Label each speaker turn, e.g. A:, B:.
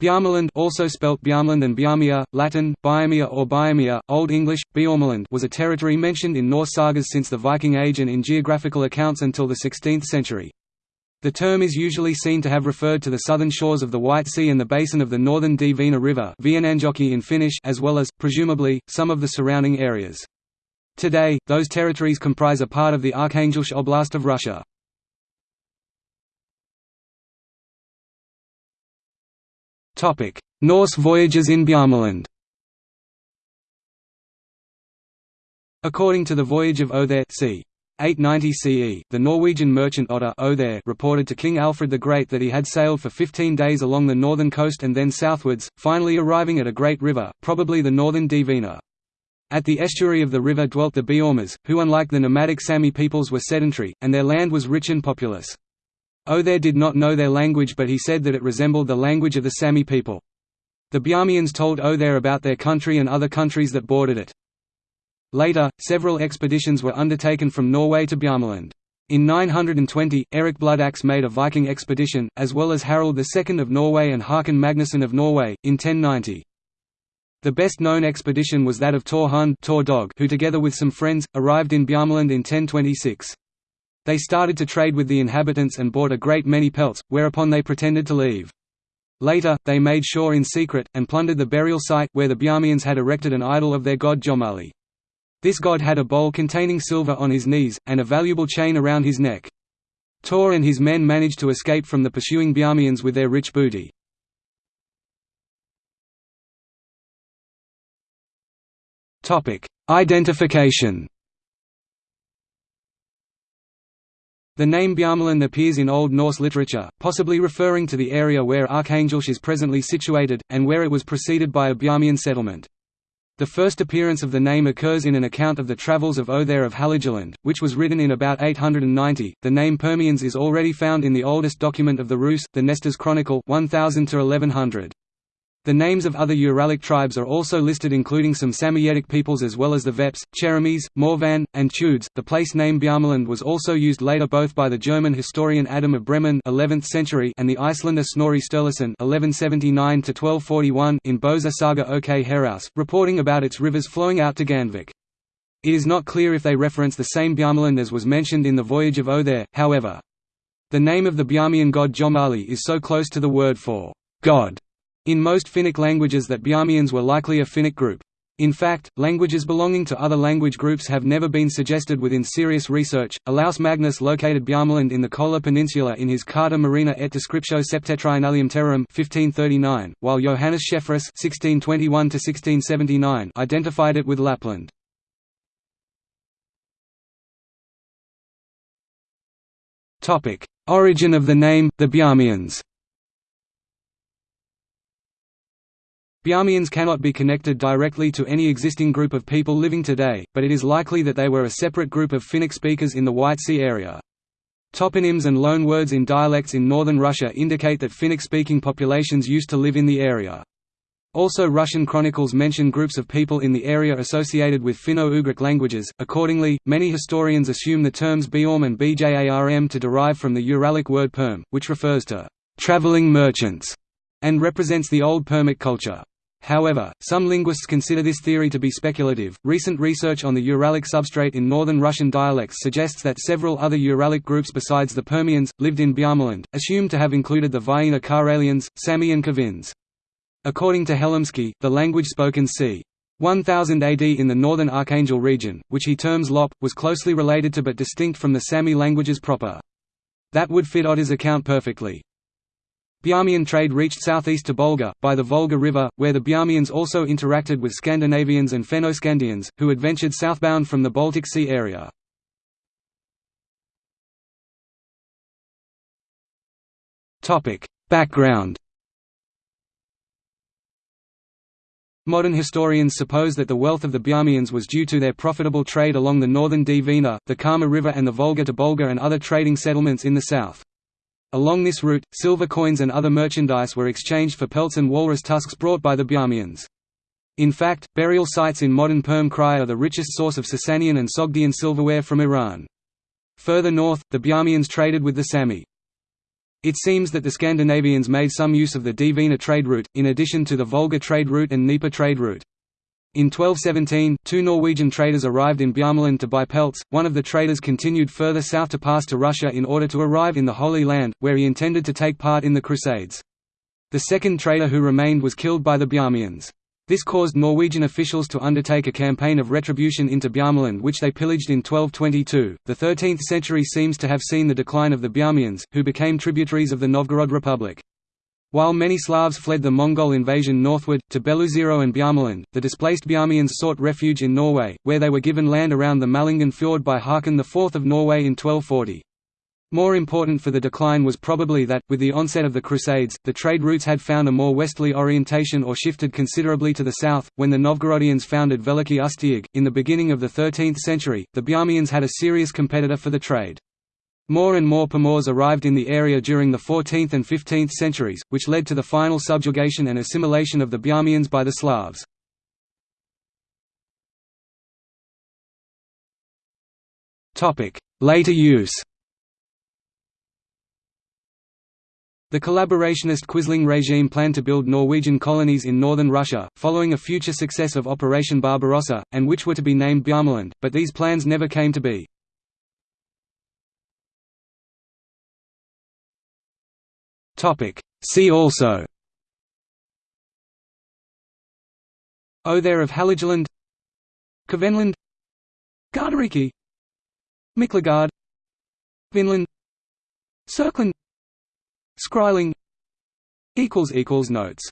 A: Bjarmeland also spelt Bjarmland and Bjarmia, Latin, Biamia or Biamia, Old English, Bjormeland was a territory mentioned in Norse sagas since the Viking Age and in geographical accounts until the 16th century. The term is usually seen to have referred to the southern shores of the White Sea and the basin of the northern Dvina River in Finnish as well as, presumably, some of the surrounding areas. Today, those territories comprise a part of the Arkhangelsk Oblast of Russia. Norse voyages in Bjarmeland According to the Voyage of Othere c. 890 CE, the Norwegian merchant Otter Othere reported to King Alfred the Great that he had sailed for 15 days along the northern coast and then southwards, finally arriving at a great river, probably the northern Dvina. At the estuary of the river dwelt the Bjormas, who unlike the nomadic Sami peoples were sedentary, and their land was rich and populous. Othere did not know their language but he said that it resembled the language of the Sami people. The Bjarmians told Othere about their country and other countries that bordered it. Later, several expeditions were undertaken from Norway to Bjarmeland. In 920, Eric Bloodaxe made a Viking expedition, as well as Harald II of Norway and Haakon Magnusson of Norway, in 1090. The best-known expedition was that of Thor Hund who together with some friends, arrived in Bjarmeland in 1026. They started to trade with the inhabitants and bought a great many pelts, whereupon they pretended to leave. Later, they made sure in secret, and plundered the burial site, where the Bjarmians had erected an idol of their god Jomali. This god had a bowl containing silver on his knees, and a valuable chain around his neck. Tor and his men managed to escape from the pursuing Bjarmians with their rich booty. Identification The name Bjarmeland appears in Old Norse literature, possibly referring to the area where Arkhangelsk is presently situated, and where it was preceded by a Bjarmian settlement. The first appearance of the name occurs in an account of the travels of Othere of Halagerland, which was written in about 890. The name Permians is already found in the oldest document of the Rus, the Nestor's Chronicle 1000 to 1100. The names of other Uralic tribes are also listed including some Samoyedic peoples as well as the Veps, Cheremis, Morvan, and Chudes. The place name Bjarmeland was also used later both by the German historian Adam of Bremen 11th century and the Icelander Snorri Sturluson 1179 in Bósa saga ok Herrauðs, reporting about its rivers flowing out to Gandvik. It is not clear if they reference the same Bjarmeland as was mentioned in the Voyage of Othere, however. The name of the Bjarmian god Jomali is so close to the word for God in most Finnic languages that Bjarmians were likely a Finnic group. In fact, languages belonging to other language groups have never been suggested within serious research. Olaus Magnus located Bjarmeland in the Kola Peninsula in his Carta Marina et Descriptio Septentrionalium Terrarum 1539, while Johannes Schaefferus (1621–1679) identified it with Lapland. Topic: Origin of the name, the Bjarmians. Bjarmians cannot be connected directly to any existing group of people living today, but it is likely that they were a separate group of Finnic speakers in the White Sea area. Toponyms and loanwords in dialects in northern Russia indicate that Finnic-speaking populations used to live in the area. Also Russian chronicles mention groups of people in the area associated with Finno-Ugric languages. Accordingly, many historians assume the terms Biorm and Bjarm to derive from the Uralic word perm, which refers to traveling merchants and represents the old Permic culture. However, some linguists consider this theory to be speculative. Recent research on the Uralic substrate in northern Russian dialects suggests that several other Uralic groups besides the Permians, lived in Bjarmeland, assumed to have included the Viena Karelians, Sami and Kavins. According to Helimski, the language spoken c. 1000 AD in the northern Archangel region, which he terms Lop, was closely related to but distinct from the Sami languages proper. That would fit Otter's account perfectly. Bjarmian trade reached southeast to Bolga, by the Volga River, where the Bjarmians also interacted with Scandinavians and Fennoscandians, who adventured southbound from the Baltic Sea area. Background Modern historians suppose that the wealth of the Bjarmians was due to their profitable trade along the northern Dvina, the Kama River and the Volga to Bolga and other trading settlements in the south. Along this route, silver coins and other merchandise were exchanged for pelts and walrus tusks brought by the Bjarmians. In fact, burial sites in modern Perm Krai are the richest source of Sasanian and Sogdian silverware from Iran. Further north, the Bjarmians traded with the Sami. It seems that the Scandinavians made some use of the Dvina trade route, in addition to the Volga trade route and Dnieper trade route. In 1217, two Norwegian traders arrived in Bjørnland to buy pelts. One of the traders continued further south to pass to Russia in order to arrive in the Holy Land, where he intended to take part in the Crusades. The second trader who remained was killed by the Bjarmians. This caused Norwegian officials to undertake a campaign of retribution into Bjarmeland which they pillaged in 1222. The 13th century seems to have seen the decline of the Bjarmians, who became tributaries of the Novgorod Republic. While many Slavs fled the Mongol invasion northward, to Beloozero and Bjarmeland, the displaced Bjarmians sought refuge in Norway, where they were given land around the Malangen Fjord by Haakon IV of Norway in 1240. More important for the decline was probably that, with the onset of the Crusades, the trade routes had found a more westerly orientation or shifted considerably to the south. When the Novgorodians founded Veliki Ustyug, in the beginning of the 13th century, the Bjarmians had a serious competitor for the trade. More and more Pomors arrived in the area during the 14th and 15th centuries, which led to the final subjugation and assimilation of the Bjarmians by the Slavs. Later use The collaborationist Quisling regime planned to build Norwegian colonies in northern Russia, following a future success of Operation Barbarossa, and which were to be named Bjarmeland, but these plans never came to be. See also. Othere of Haligeland Kvenland. Gardariki Miklagard. Vinland. Serkland Skræling Notes